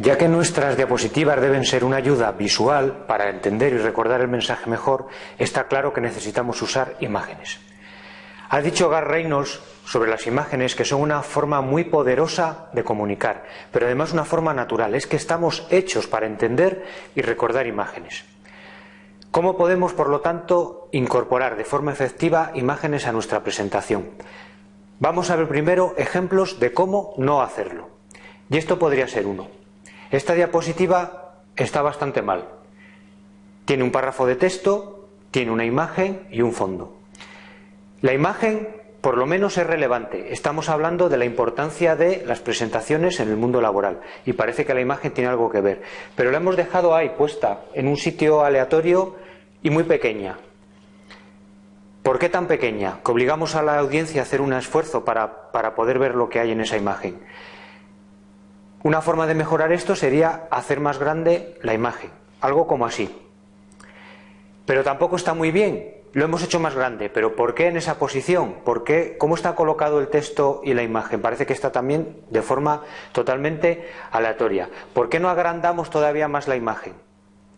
Ya que nuestras diapositivas deben ser una ayuda visual para entender y recordar el mensaje mejor, está claro que necesitamos usar imágenes. Ha dicho Gar Reynolds sobre las imágenes que son una forma muy poderosa de comunicar, pero además una forma natural. Es que estamos hechos para entender y recordar imágenes. ¿Cómo podemos, por lo tanto, incorporar de forma efectiva imágenes a nuestra presentación? Vamos a ver primero ejemplos de cómo no hacerlo. Y esto podría ser uno. Esta diapositiva está bastante mal. Tiene un párrafo de texto, tiene una imagen y un fondo. La imagen, por lo menos, es relevante. Estamos hablando de la importancia de las presentaciones en el mundo laboral y parece que la imagen tiene algo que ver. Pero la hemos dejado ahí puesta en un sitio aleatorio y muy pequeña. ¿Por qué tan pequeña? Que obligamos a la audiencia a hacer un esfuerzo para, para poder ver lo que hay en esa imagen. Una forma de mejorar esto sería hacer más grande la imagen, algo como así. Pero tampoco está muy bien, lo hemos hecho más grande, pero ¿por qué en esa posición? ¿Por qué? ¿Cómo está colocado el texto y la imagen? Parece que está también de forma totalmente aleatoria. ¿Por qué no agrandamos todavía más la imagen?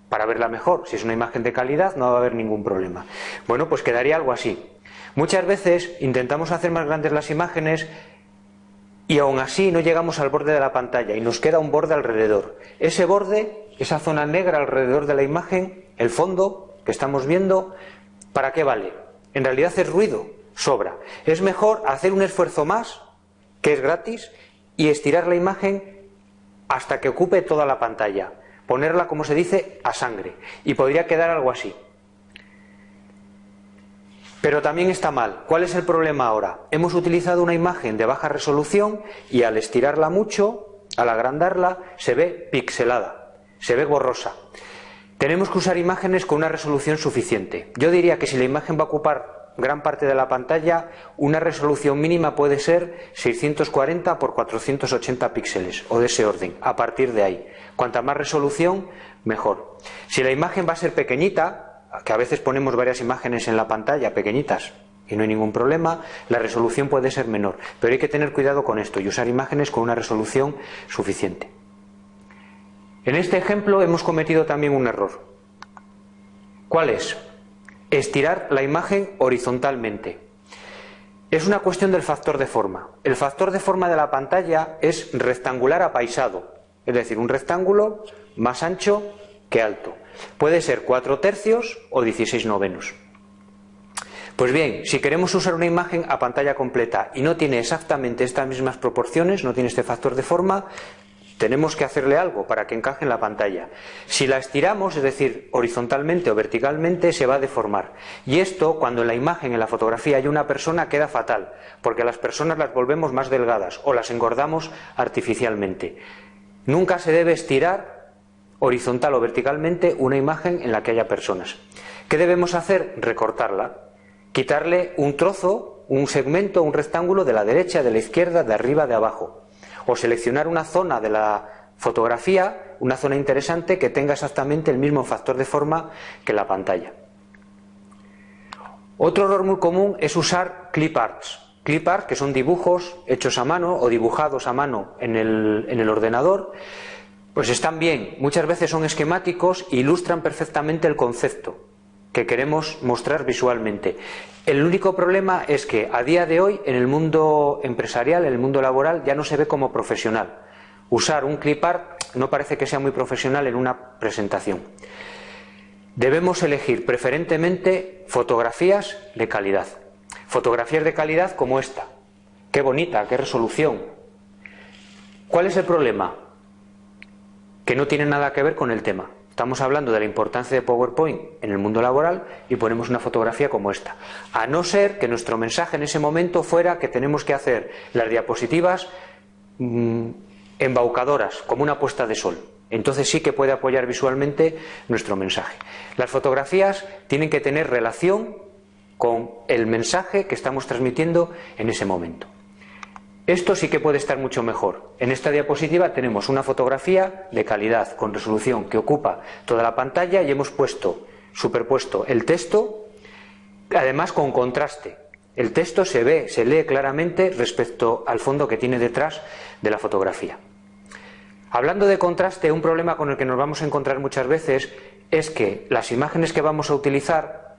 Para verla mejor. Si es una imagen de calidad no va a haber ningún problema. Bueno, pues quedaría algo así. Muchas veces intentamos hacer más grandes las imágenes y aún así no llegamos al borde de la pantalla y nos queda un borde alrededor. Ese borde, esa zona negra alrededor de la imagen, el fondo que estamos viendo, ¿para qué vale? En realidad es ruido, sobra. Es mejor hacer un esfuerzo más, que es gratis, y estirar la imagen hasta que ocupe toda la pantalla. Ponerla, como se dice, a sangre. Y podría quedar algo así. Pero también está mal. ¿Cuál es el problema ahora? Hemos utilizado una imagen de baja resolución y al estirarla mucho, al agrandarla, se ve pixelada, se ve borrosa. Tenemos que usar imágenes con una resolución suficiente. Yo diría que si la imagen va a ocupar gran parte de la pantalla, una resolución mínima puede ser 640 por 480 píxeles o de ese orden, a partir de ahí. Cuanta más resolución, mejor. Si la imagen va a ser pequeñita, que a veces ponemos varias imágenes en la pantalla pequeñitas y no hay ningún problema, la resolución puede ser menor. Pero hay que tener cuidado con esto y usar imágenes con una resolución suficiente. En este ejemplo hemos cometido también un error. ¿Cuál es? Estirar la imagen horizontalmente. Es una cuestión del factor de forma. El factor de forma de la pantalla es rectangular apaisado, es decir, un rectángulo más ancho que alto. Puede ser 4 tercios o 16 novenos. Pues bien, si queremos usar una imagen a pantalla completa y no tiene exactamente estas mismas proporciones, no tiene este factor de forma, tenemos que hacerle algo para que encaje en la pantalla. Si la estiramos, es decir, horizontalmente o verticalmente, se va a deformar. Y esto, cuando en la imagen, en la fotografía hay una persona, queda fatal, porque las personas las volvemos más delgadas o las engordamos artificialmente. Nunca se debe estirar horizontal o verticalmente una imagen en la que haya personas. ¿Qué debemos hacer? Recortarla. Quitarle un trozo, un segmento, un rectángulo de la derecha, de la izquierda, de arriba, de abajo. O seleccionar una zona de la fotografía, una zona interesante que tenga exactamente el mismo factor de forma que la pantalla. Otro error muy común es usar clip arts. Clip arts, que son dibujos hechos a mano o dibujados a mano en el, en el ordenador, pues están bien, muchas veces son esquemáticos e ilustran perfectamente el concepto que queremos mostrar visualmente. El único problema es que a día de hoy en el mundo empresarial, en el mundo laboral, ya no se ve como profesional. Usar un clip art no parece que sea muy profesional en una presentación. Debemos elegir preferentemente fotografías de calidad. Fotografías de calidad como esta. Qué bonita, qué resolución. ¿Cuál es el problema? Que no tiene nada que ver con el tema. Estamos hablando de la importancia de PowerPoint en el mundo laboral y ponemos una fotografía como esta. A no ser que nuestro mensaje en ese momento fuera que tenemos que hacer las diapositivas mm, embaucadoras, como una puesta de sol. Entonces sí que puede apoyar visualmente nuestro mensaje. Las fotografías tienen que tener relación con el mensaje que estamos transmitiendo en ese momento. Esto sí que puede estar mucho mejor. En esta diapositiva tenemos una fotografía de calidad, con resolución, que ocupa toda la pantalla y hemos puesto, superpuesto el texto, además con contraste. El texto se ve, se lee claramente respecto al fondo que tiene detrás de la fotografía. Hablando de contraste, un problema con el que nos vamos a encontrar muchas veces es que las imágenes que vamos a utilizar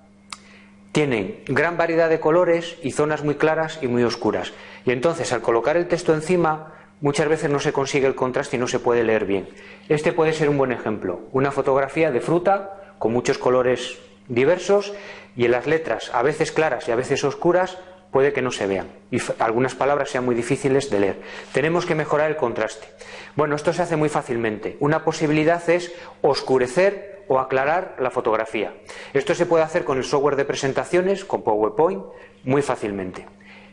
tienen gran variedad de colores y zonas muy claras y muy oscuras. Y entonces al colocar el texto encima muchas veces no se consigue el contraste y no se puede leer bien. Este puede ser un buen ejemplo. Una fotografía de fruta con muchos colores diversos y en las letras, a veces claras y a veces oscuras, puede que no se vean y algunas palabras sean muy difíciles de leer. Tenemos que mejorar el contraste. Bueno, esto se hace muy fácilmente. Una posibilidad es oscurecer o aclarar la fotografía. Esto se puede hacer con el software de presentaciones, con PowerPoint, muy fácilmente.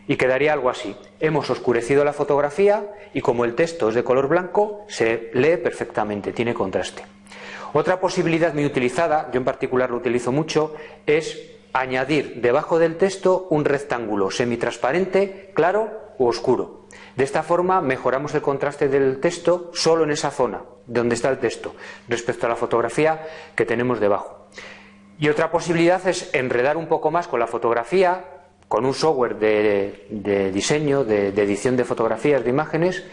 Y quedaría algo así. Hemos oscurecido la fotografía y como el texto es de color blanco, se lee perfectamente, tiene contraste. Otra posibilidad muy utilizada, yo en particular lo utilizo mucho, es añadir debajo del texto un rectángulo semitransparente, claro o oscuro. De esta forma mejoramos el contraste del texto solo en esa zona donde está el texto respecto a la fotografía que tenemos debajo. Y otra posibilidad es enredar un poco más con la fotografía, con un software de, diseño, de edición de fotografías, de imágenes,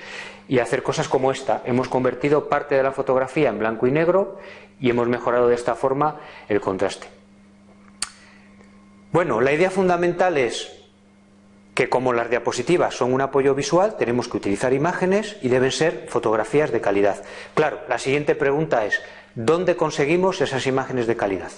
y hacer cosas como esta. Hemos convertido parte de la fotografía en blanco y negro y hemos mejorado de esta forma el contraste. Bueno, la idea fundamental es que como las diapositivas son un apoyo visual, tenemos que utilizar imágenes y deben ser fotografías de calidad. Claro, la siguiente pregunta es, ¿dónde conseguimos esas imágenes de calidad?